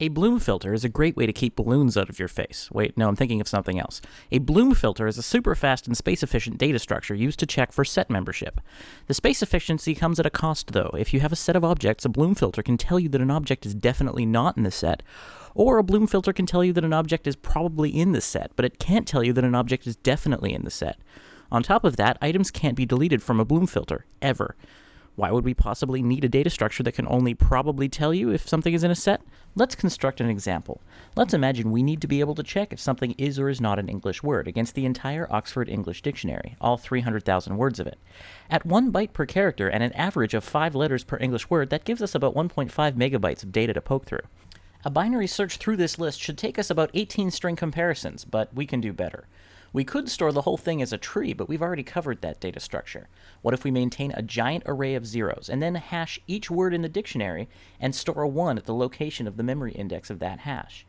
A bloom filter is a great way to keep balloons out of your face. Wait, no, I'm thinking of something else. A bloom filter is a super fast and space efficient data structure used to check for set membership. The space efficiency comes at a cost, though. If you have a set of objects, a bloom filter can tell you that an object is definitely not in the set, or a bloom filter can tell you that an object is probably in the set, but it can't tell you that an object is definitely in the set. On top of that, items can't be deleted from a bloom filter, ever. Why would we possibly need a data structure that can only probably tell you if something is in a set? Let's construct an example. Let's imagine we need to be able to check if something is or is not an English word against the entire Oxford English Dictionary, all 300,000 words of it. At one byte per character and an average of 5 letters per English word, that gives us about 1.5 megabytes of data to poke through. A binary search through this list should take us about 18 string comparisons, but we can do better. We could store the whole thing as a tree, but we've already covered that data structure. What if we maintain a giant array of zeros, and then hash each word in the dictionary, and store a 1 at the location of the memory index of that hash?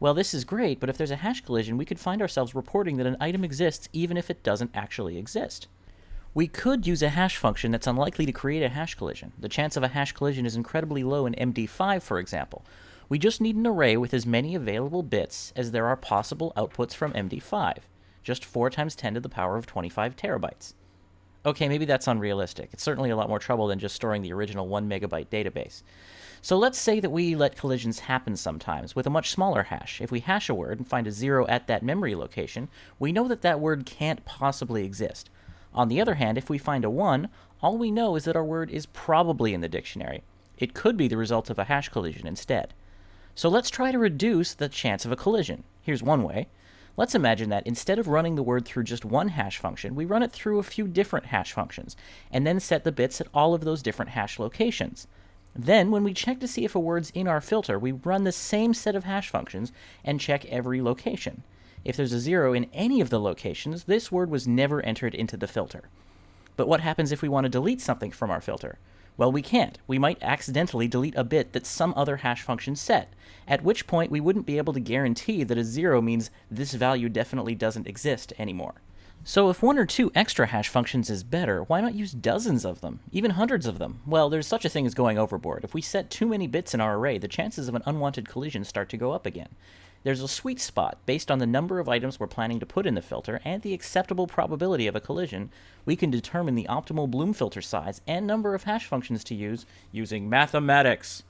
Well, this is great, but if there's a hash collision, we could find ourselves reporting that an item exists even if it doesn't actually exist. We could use a hash function that's unlikely to create a hash collision. The chance of a hash collision is incredibly low in MD5, for example. We just need an array with as many available bits as there are possible outputs from MD5 just 4 times 10 to the power of 25 terabytes. Okay, maybe that's unrealistic. It's certainly a lot more trouble than just storing the original 1 megabyte database. So let's say that we let collisions happen sometimes with a much smaller hash. If we hash a word and find a zero at that memory location, we know that that word can't possibly exist. On the other hand, if we find a 1, all we know is that our word is probably in the dictionary. It could be the result of a hash collision instead. So let's try to reduce the chance of a collision. Here's one way. Let's imagine that instead of running the word through just one hash function, we run it through a few different hash functions, and then set the bits at all of those different hash locations. Then, when we check to see if a word's in our filter, we run the same set of hash functions and check every location. If there's a zero in any of the locations, this word was never entered into the filter. But what happens if we want to delete something from our filter? Well, we can't. We might accidentally delete a bit that some other hash function set, at which point we wouldn't be able to guarantee that a zero means this value definitely doesn't exist anymore. So if one or two extra hash functions is better, why not use dozens of them, even hundreds of them? Well, there's such a thing as going overboard. If we set too many bits in our array, the chances of an unwanted collision start to go up again. There's a sweet spot based on the number of items we're planning to put in the filter and the acceptable probability of a collision. We can determine the optimal Bloom filter size and number of hash functions to use using mathematics.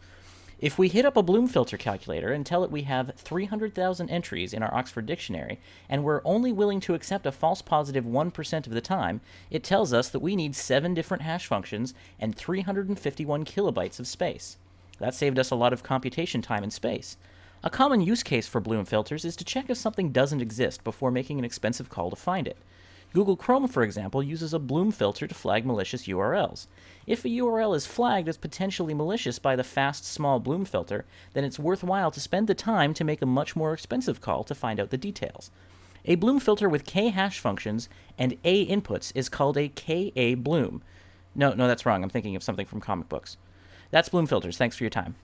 If we hit up a Bloom filter calculator and tell it we have 300,000 entries in our Oxford Dictionary, and we're only willing to accept a false positive 1 of the time, it tells us that we need 7 different hash functions and 351 kilobytes of space. That saved us a lot of computation time and space. A common use case for Bloom filters is to check if something doesn't exist before making an expensive call to find it. Google Chrome, for example, uses a Bloom filter to flag malicious URLs. If a URL is flagged as potentially malicious by the fast, small Bloom filter, then it's worthwhile to spend the time to make a much more expensive call to find out the details. A Bloom filter with k hash functions and a inputs is called a ka Bloom. No, no, that's wrong. I'm thinking of something from comic books. That's Bloom filters. Thanks for your time.